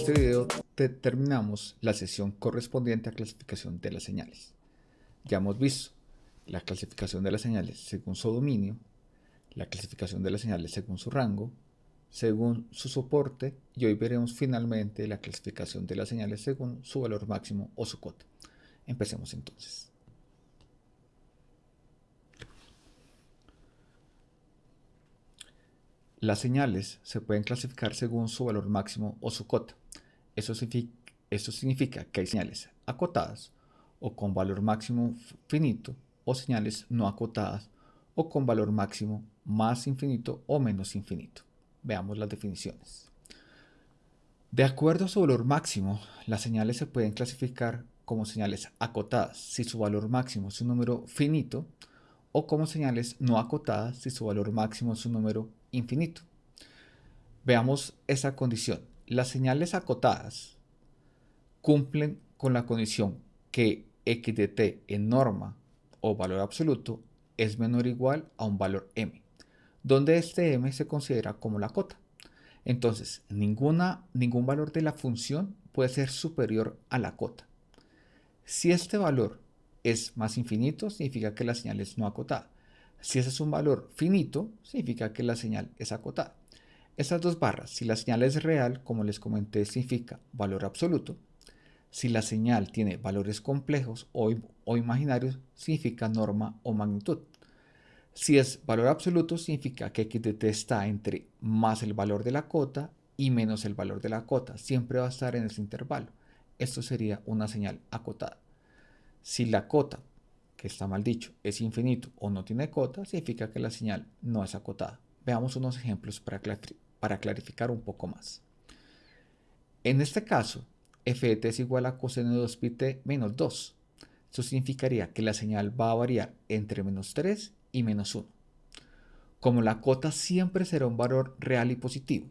este video terminamos la sesión correspondiente a clasificación de las señales. Ya hemos visto la clasificación de las señales según su dominio, la clasificación de las señales según su rango, según su soporte y hoy veremos finalmente la clasificación de las señales según su valor máximo o su cota. Empecemos entonces. Las señales se pueden clasificar según su valor máximo o su cota. Eso significa, que hay señales acotadas o con valor máximo finito o señales no acotadas o con valor máximo más infinito o menos infinito. Veamos las definiciones. De acuerdo a su valor máximo, las señales se pueden clasificar como señales acotadas si su valor máximo es un número finito o como señales no acotadas si su valor máximo es un número infinito. Veamos esa condición. Las señales acotadas cumplen con la condición que x de t en norma o valor absoluto es menor o igual a un valor m, donde este m se considera como la cota. Entonces, ninguna, ningún valor de la función puede ser superior a la cota. Si este valor es más infinito, significa que la señal es no acotada. Si ese es un valor finito, significa que la señal es acotada. Estas dos barras, si la señal es real, como les comenté, significa valor absoluto. Si la señal tiene valores complejos o, imaginarios, significa norma o magnitud. Si es valor absoluto, significa que x de t está entre más el valor de la cota y menos el valor de la cota. Siempre va a estar en ese intervalo. Esto sería una señal acotada. Si la cota que está mal dicho, es infinito o no tiene cota, significa que la señal no es acotada. Veamos unos ejemplos para, para clarificar un poco más. En este caso, f de t es igual a coseno de 2 pi t menos 2. Eso significaría que la señal va a variar entre menos 3 y menos 1. Como la cota siempre será un valor real y positivo,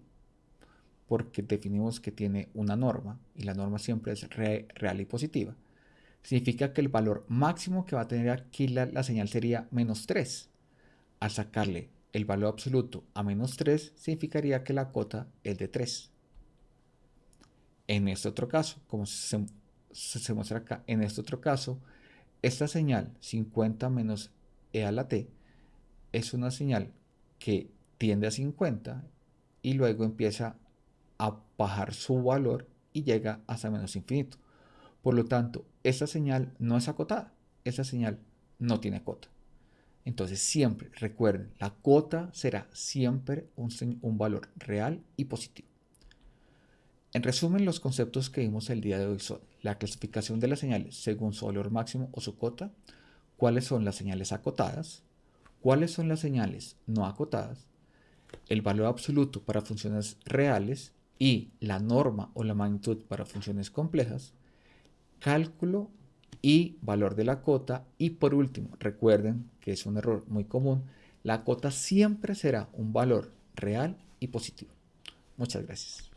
porque definimos que tiene una norma y la norma siempre es real y positiva, significa que el valor máximo que va a tener aquí la, señal sería menos 3. Al sacarle el valor absoluto a menos 3, significaría que la cota es de 3. En este otro caso, como se, se, muestra acá, en este otro caso, esta señal 50 menos e a la t es una señal que tiende a 50 y luego empieza a bajar su valor y llega hasta menos infinito. Por lo tanto, esa señal no es acotada, esa señal no tiene cota. Entonces siempre recuerden, la cota será siempre un, un, valor real y positivo. En resumen, los conceptos que vimos el día de hoy son la clasificación de las señales según su valor máximo o su cota, cuáles son las señales acotadas, cuáles son las señales no acotadas, el valor absoluto para funciones reales y la norma o la magnitud para funciones complejas, cálculo y valor de la cota. Y por último, recuerden que es un error muy común, la cota siempre será un valor real y positivo. Muchas gracias.